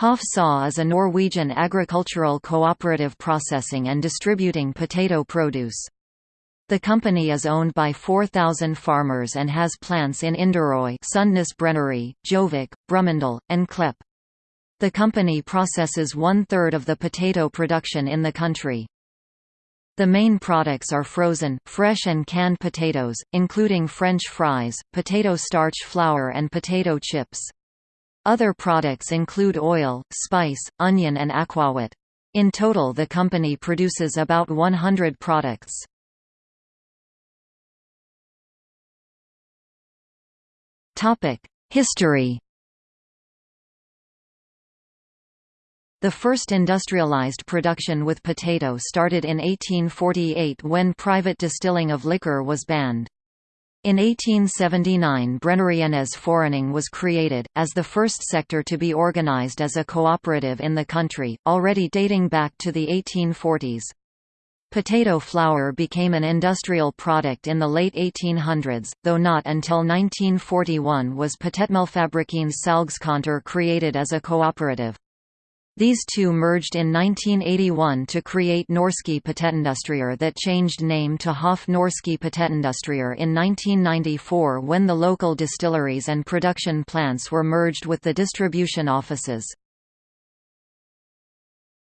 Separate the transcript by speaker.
Speaker 1: Hoff SA is a Norwegian agricultural cooperative processing and distributing potato produce. The company is owned by 4,000 farmers and has plants in Inderøy Sundnes Brenneri, Gjøvik, Brumunddal, and Klepp. The company processes one-third of the potato production in the country. The main products are frozen, fresh and canned potatoes, including French fries, potato starch flour and potato chips. Other products include oil, spice, onion and aquavit. In total the company produces about 100 products. History The first industrialized production with potato started in 1848 when private distilling of liquor was banned. In 1879 Brennerienes Forening was created, as the first sector to be organized as a cooperative in the country, already dating back to the 1840s. Potato flour became an industrial product in the late 1800s, though not until 1941 was Potetmelfabrikkens Salgskontor created as a cooperative. These two merged in 1981 to create Norske Potetindustrier that changed name to Hoff Norske Potetindustrier in 1994 when the local distilleries and production plants were merged with the distribution offices.